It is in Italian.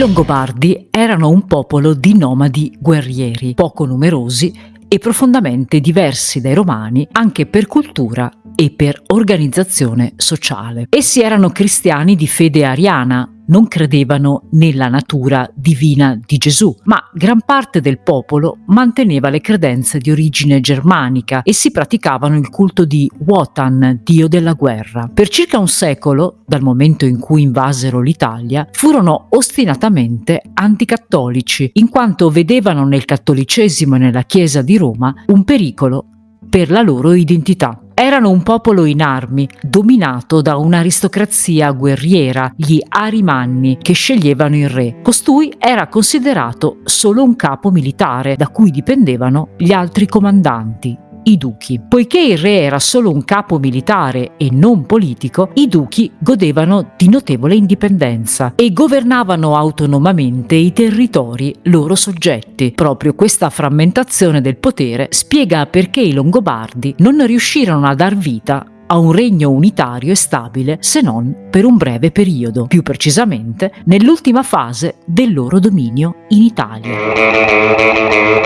Longobardi erano un popolo di nomadi guerrieri, poco numerosi e profondamente diversi dai Romani anche per cultura e per organizzazione sociale. Essi erano cristiani di fede ariana, non credevano nella natura divina di Gesù, ma gran parte del popolo manteneva le credenze di origine germanica e si praticavano il culto di Wotan, dio della guerra. Per circa un secolo, dal momento in cui invasero l'Italia, furono ostinatamente anticattolici, in quanto vedevano nel cattolicesimo e nella Chiesa di Roma un pericolo per la loro identità. Erano un popolo in armi, dominato da un'aristocrazia guerriera, gli Arimanni, che sceglievano il re. Costui era considerato solo un capo militare, da cui dipendevano gli altri comandanti, i duchi. Poiché il re era solo un capo militare e non politico, i duchi godevano di notevole indipendenza e governavano autonomamente i territori loro soggetti. Proprio questa frammentazione del potere spiega perché i Longobardi non riuscirono a dar vita a un regno unitario e stabile se non per un breve periodo, più precisamente nell'ultima fase del loro dominio in Italia.